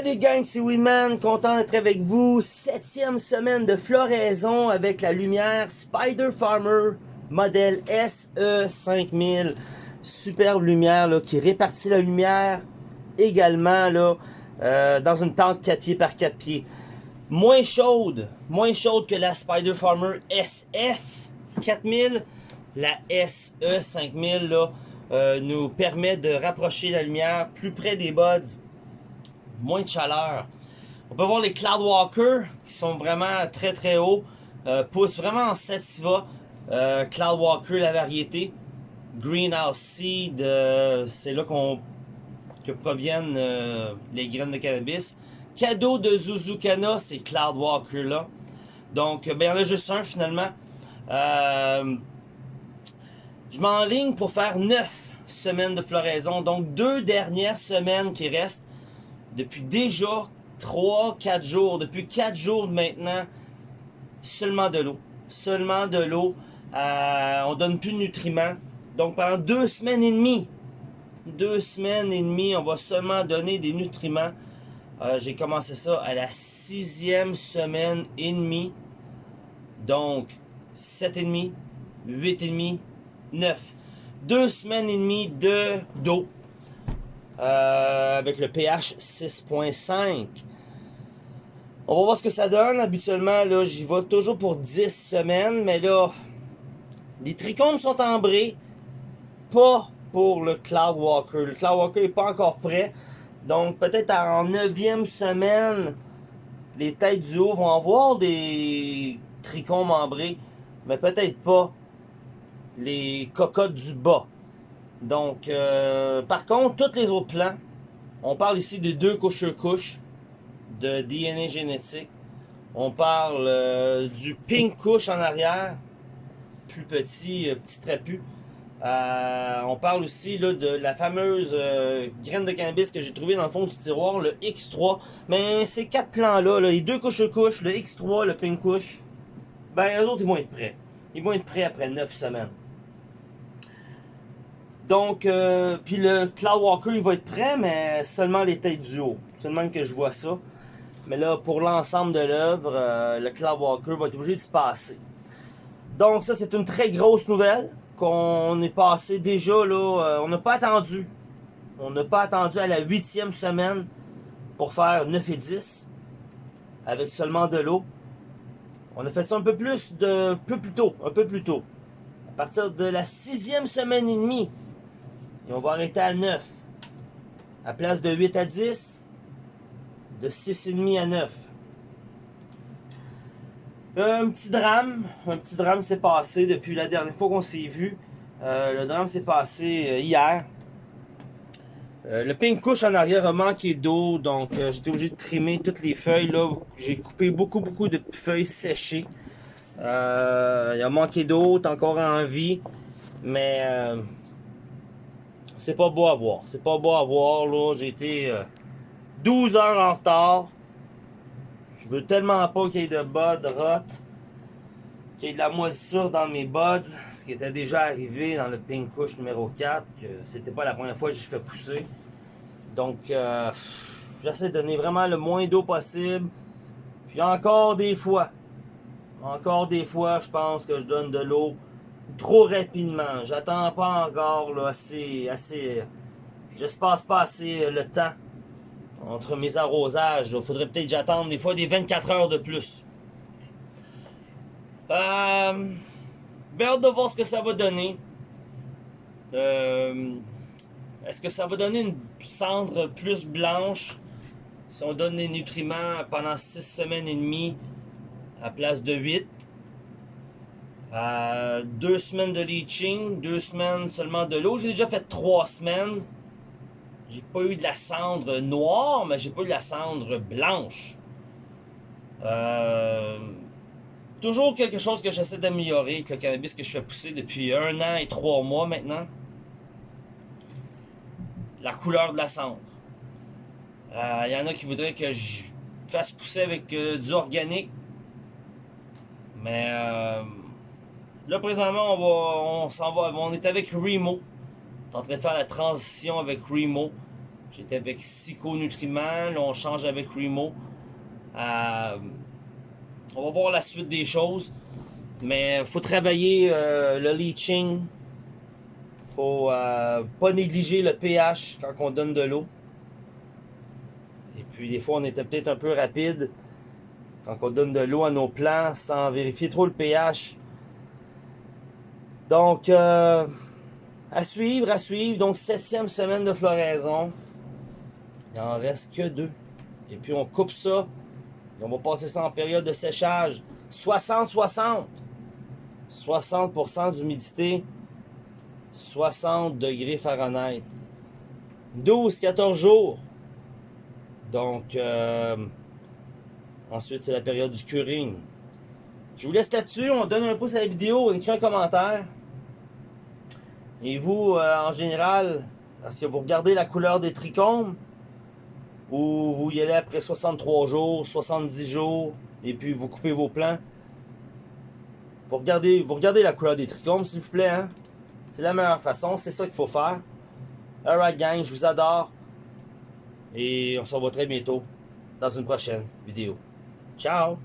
Salut gang, c'est Winman, content d'être avec vous. Septième semaine de floraison avec la lumière Spider Farmer modèle SE5000. Superbe lumière qui répartit la lumière également là, euh, dans une tente 4 pieds par 4 pieds. Moins chaude, moins chaude que la Spider Farmer SF 4000. La SE5000 là, euh, nous permet de rapprocher la lumière plus près des buds moins de chaleur. On peut voir les Cloudwalker qui sont vraiment très très hauts. Euh, poussent vraiment en sativa. Euh, Cloudwalker, la variété. Greenhouse Seed, euh, c'est là qu'on que proviennent euh, les graines de cannabis. Cadeau de Zuzukana, c'est Cloudwalker là. Donc, ben, il y en a juste un finalement. Je m'enligne pour faire 9 semaines de floraison. Donc, deux dernières semaines qui restent depuis déjà 3-4 jours, depuis 4 jours maintenant, seulement de l'eau. Seulement de l'eau. Euh, on donne plus de nutriments. Donc pendant deux semaines et demie, deux semaines et demie, on va seulement donner des nutriments. Euh, J'ai commencé ça à la sixième semaine et demie. Donc, 7 et demi, 8 et demi, 9. Deux semaines et demie de d'eau. Euh, avec le pH 6.5. On va voir ce que ça donne. Habituellement, là, j'y vais toujours pour 10 semaines, mais là, les trichomes sont ambrés. Pas pour le Cloudwalker. Le Cloudwalker n'est pas encore prêt. Donc, peut-être en 9e semaine, les têtes du haut vont avoir des trichomes ambrés, mais peut-être pas les cocottes du bas. Donc, euh, par contre, tous les autres plans, on parle ici de deux couches sur couche de DNA génétique. On parle euh, du pink couche en arrière, plus petit, euh, petit trapu. On parle aussi de la fameuse graine de cannabis que j'ai trouvé dans le fond du tiroir, le X3. Mais ces quatre plans-là, là, les deux couches sur couche, le X3, le pink couche, ben eux autres, ils vont être prêts. Ils vont être prêts après 9 semaines. Donc, euh, puis le Cloudwalker, il va être prêt, mais seulement les têtes du haut. Seulement que je vois ça. Mais là, pour l'ensemble de l'œuvre, euh, le Cloudwalker va être obligé de se passer. Donc, ça, c'est une très grosse nouvelle qu'on est passé déjà, là. euh, on n'a pas attendu. On n'a pas attendu à la huitième semaine pour faire 9 et 10 avec seulement de l'eau. On a fait ça un peu plus de, peu plus tôt, un peu plus tôt. À partir de la sixième semaine et demie, et on va arrêter à 9. À place de 8 à 10, de 6,5 à 9. Un petit drame, un petit drame s'est passé depuis la dernière fois qu'on s'est vu. Euh, le drame s'est passé euh, hier. Euh, le pink couche en arrière a manqué d'eau, donc j'étais obligé de trimer toutes les feuilles. là. J'ai coupé beaucoup, beaucoup de feuilles séchées. Il a manqué d'eau, encore en vie, mais c'est pas beau à voir. C'est pas beau à voir, là. J'ai été euh, 12 heures en retard. Je veux tellement pas qu'il y ait de buds rot, qu'il y ait de la moisissure dans mes buds, ce qui était déjà arrivé dans le pink couche numéro 4, que c'était pas la première fois que j'ai fait pousser. Donc, euh, j'essaie de donner vraiment le moins d'eau possible. Puis encore des fois, encore des fois, je pense que je donne de l'eau trop rapidement. J'attends pas encore là, assez, assez. J'espace pas assez euh, le temps entre mes arrosages. Il faudrait peut-être que j'attende des fois des 24 heures de plus. Euh, ben, hâte de voir ce que ça va donner. Euh, Est-ce que ça va donner une cendre plus blanche? Si on donne des nutriments pendant 6 semaines et demie à place de 8? Euh, deux semaines de leaching, deux semaines seulement de l'eau. J'ai déjà fait trois semaines. J'ai pas eu de la cendre noire, mais j'ai pas eu de la cendre blanche. Euh, toujours quelque chose que j'essaie d'améliorer avec le cannabis que je fais pousser depuis un an et trois mois maintenant. La couleur de la cendre. Il y en a qui voudraient que je fasse pousser avec euh, du organique. Mais euh, là présentement on va on s'en va on est avec Remo. On est en train de faire la transition avec Remo. J'étais avec Psycho Nutriments, là on change avec Remo. Euh, on va voir la suite des choses. Mais il faut travailler euh, le leaching. faut euh, pas négliger le pH quand on donne de l'eau. Et puis des fois on était peut-être un peu rapide quand on donne de l'eau à nos plants sans vérifier trop le pH. Donc, euh, à suivre, à suivre. Donc, septième semaine de floraison. Il en reste que deux. Et puis, on coupe ça. Et on va passer ça en période de séchage. 60-60. 60% d'humidité. 60 degrés Fahrenheit. 12-14 jours. Donc, euh, ensuite, c'est la période du curing. Je vous laisse là-dessus. On donne un pouce à la vidéo. On écrit un commentaire. Et vous, euh, en général, est-ce que vous regardez la couleur des trichomes? Ou vous y allez après 63 jours, 70 jours, et puis vous coupez vos plants? Vous regardez, vous regardez la couleur des trichomes, s'il vous plaît. Hein? C'est la meilleure façon, c'est ça qu'il faut faire. Alright gang, je vous adore. Et on se revoit très bientôt dans une prochaine vidéo. Ciao!